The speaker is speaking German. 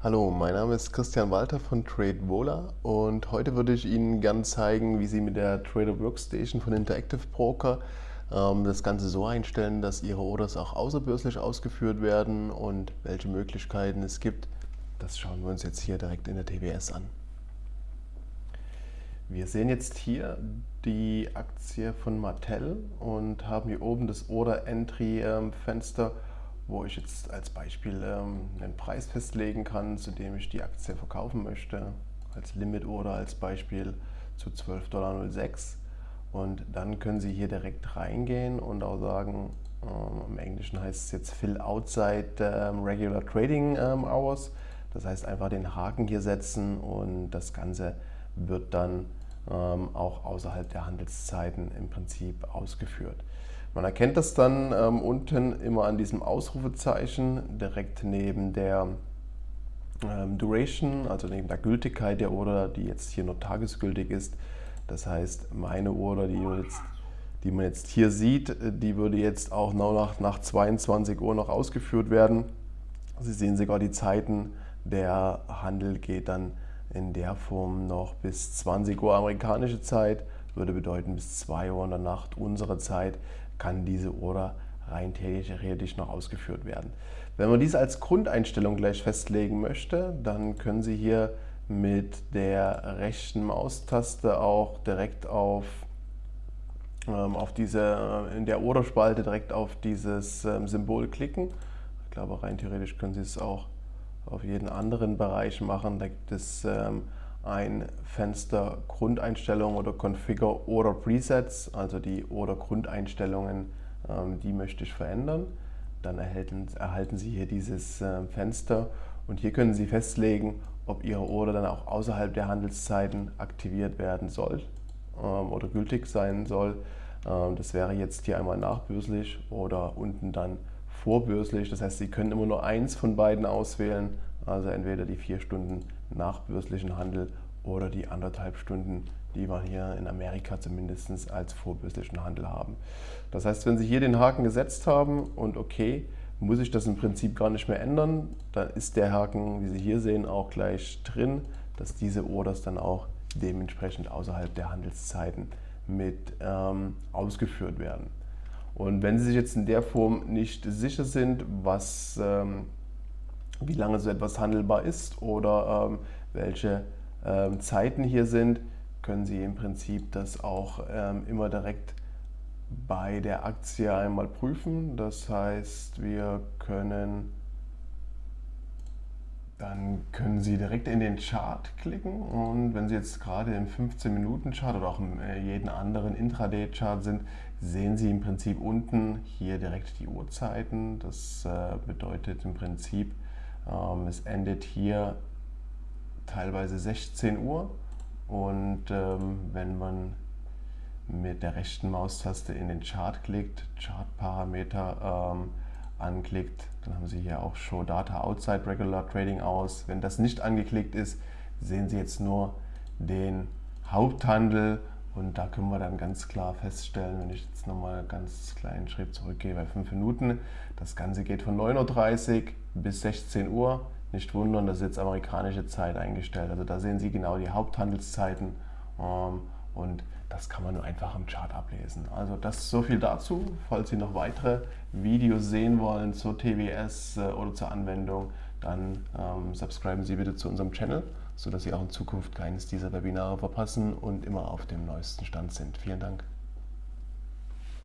Hallo, mein Name ist Christian Walter von TradeVola und heute würde ich Ihnen gerne zeigen, wie Sie mit der Trader Workstation von Interactive Broker ähm, das Ganze so einstellen, dass Ihre Orders auch außerbörslich ausgeführt werden und welche Möglichkeiten es gibt. Das schauen wir uns jetzt hier direkt in der TWS an. Wir sehen jetzt hier die Aktie von Mattel und haben hier oben das Order Entry ähm, Fenster, wo ich jetzt als Beispiel ähm, einen Preis festlegen kann, zu dem ich die Aktie verkaufen möchte. Als Limit Order als Beispiel zu 12,06 Dollar. Und dann können Sie hier direkt reingehen und auch sagen, ähm, im Englischen heißt es jetzt Fill Outside Regular Trading Hours. Das heißt einfach den Haken hier setzen und das Ganze wird dann ähm, auch außerhalb der Handelszeiten im Prinzip ausgeführt. Man erkennt das dann ähm, unten immer an diesem Ausrufezeichen direkt neben der ähm, Duration, also neben der Gültigkeit der Order, die jetzt hier nur tagesgültig ist. Das heißt, meine Order, die, jetzt, die man jetzt hier sieht, die würde jetzt auch nach, nach 22 Uhr noch ausgeführt werden. Sie sehen sogar die Zeiten, der Handel geht dann in der Form noch bis 20 Uhr amerikanische Zeit, würde bedeuten bis 2 Uhr in der Nacht unserer Zeit kann diese Order rein theoretisch noch ausgeführt werden. Wenn man dies als Grundeinstellung gleich festlegen möchte, dann können Sie hier mit der rechten Maustaste auch direkt auf, ähm, auf diese, äh, in der Orderspalte direkt auf dieses ähm, Symbol klicken. Ich glaube, rein theoretisch können Sie es auch auf jeden anderen Bereich machen. Da gibt es ähm, ein Fenster Grundeinstellungen oder Configure Order Presets, also die Order Grundeinstellungen, ähm, die möchte ich verändern. Dann erhalten, erhalten Sie hier dieses äh, Fenster und hier können Sie festlegen, ob Ihre Order dann auch außerhalb der Handelszeiten aktiviert werden soll ähm, oder gültig sein soll. Ähm, das wäre jetzt hier einmal nachbörslich oder unten dann vorbörslich. Das heißt, Sie können immer nur eins von beiden auswählen, also entweder die vier Stunden nachbörslichen Handel oder die anderthalb Stunden, die wir hier in Amerika zumindest als vorbörslichen Handel haben. Das heißt, wenn Sie hier den Haken gesetzt haben und okay, muss ich das im Prinzip gar nicht mehr ändern, dann ist der Haken, wie Sie hier sehen, auch gleich drin, dass diese Orders dann auch dementsprechend außerhalb der Handelszeiten mit ähm, ausgeführt werden. Und wenn Sie sich jetzt in der Form nicht sicher sind, was, ähm, wie lange so etwas handelbar ist oder ähm, welche ähm, Zeiten hier sind, können Sie im Prinzip das auch ähm, immer direkt bei der Aktie einmal prüfen. Das heißt, wir können dann können Sie direkt in den Chart klicken und wenn Sie jetzt gerade im 15-Minuten-Chart oder auch in äh, jeden anderen Intraday-Chart sind, sehen Sie im Prinzip unten hier direkt die Uhrzeiten. Das äh, bedeutet im Prinzip, ähm, es endet hier teilweise 16 Uhr und ähm, wenn man mit der rechten Maustaste in den Chart klickt, Chartparameter ähm, anklickt, dann haben Sie hier auch Show Data Outside Regular Trading aus. Wenn das nicht angeklickt ist, sehen Sie jetzt nur den Haupthandel und da können wir dann ganz klar feststellen, wenn ich jetzt nochmal ganz kleinen Schritt zurückgehe bei 5 Minuten, das Ganze geht von 9.30 Uhr bis 16 Uhr. Nicht wundern, das ist jetzt amerikanische Zeit eingestellt. Also da sehen Sie genau die Haupthandelszeiten ähm, und das kann man nur einfach im Chart ablesen. Also das so viel dazu. Falls Sie noch weitere Videos sehen wollen zur TWS äh, oder zur Anwendung, dann ähm, subscriben Sie bitte zu unserem Channel, sodass Sie auch in Zukunft keines dieser Webinare verpassen und immer auf dem neuesten Stand sind. Vielen Dank.